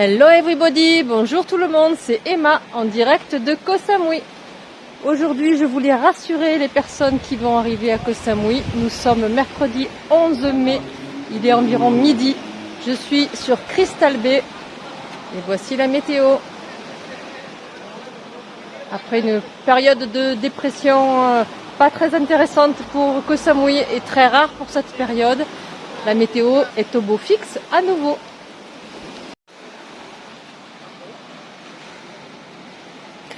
Hello everybody, bonjour tout le monde, c'est Emma en direct de Koh Samui. Aujourd'hui, je voulais rassurer les personnes qui vont arriver à Koh Samui. Nous sommes mercredi 11 mai, il est environ midi. Je suis sur Crystal Bay et voici la météo. Après une période de dépression euh, pas très intéressante pour Koh Samui et très rare pour cette période, la météo est au beau fixe à nouveau.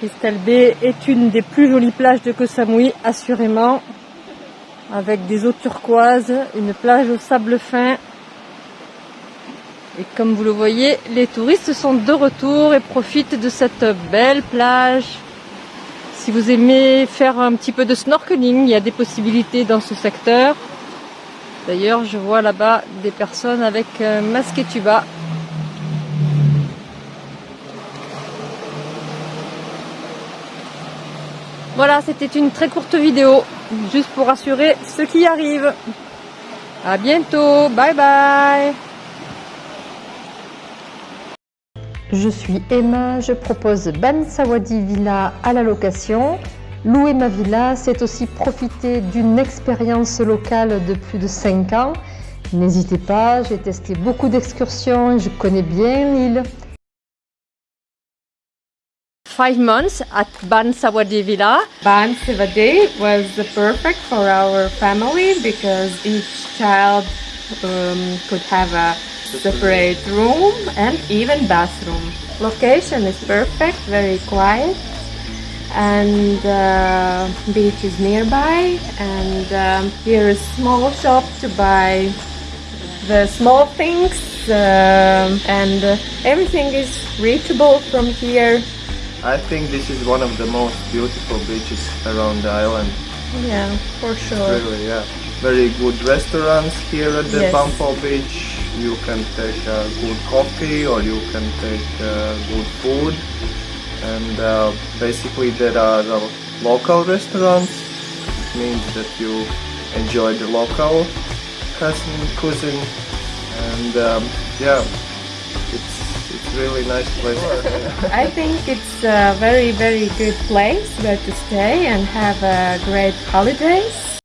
Crystal Bay est une des plus jolies plages de Koh Samui, assurément, avec des eaux turquoises, une plage au sable fin. Et comme vous le voyez, les touristes sont de retour et profitent de cette belle plage. Si vous aimez faire un petit peu de snorkeling, il y a des possibilités dans ce secteur. D'ailleurs, je vois là-bas des personnes avec masque et tuba Voilà, c'était une très courte vidéo, juste pour rassurer ceux qui arrivent. À bientôt, bye bye Je suis Emma, je propose Ban Sawadi Villa à la location. Louer ma villa, c'est aussi profiter d'une expérience locale de plus de 5 ans. N'hésitez pas, j'ai testé beaucoup d'excursions, je connais bien l'île. Five months at Ban Sawadi Villa. Ban Sawadi was perfect for our family because each child um, could have a separate room and even bathroom. Location is perfect, very quiet and uh, beach is nearby and um, here is small shop to buy the small things uh, and uh, everything is reachable from here I think this is one of the most beautiful beaches around the island. Yeah, for sure. Really, yeah. Very good restaurants here at the yes. Bampo Beach. You can take a good coffee or you can take uh, good food. And uh, basically there are local restaurants. It means that you enjoy the local cousin, cuisine. And um, yeah, really nice place. I think it's a very, very good place where to stay and have a great holidays.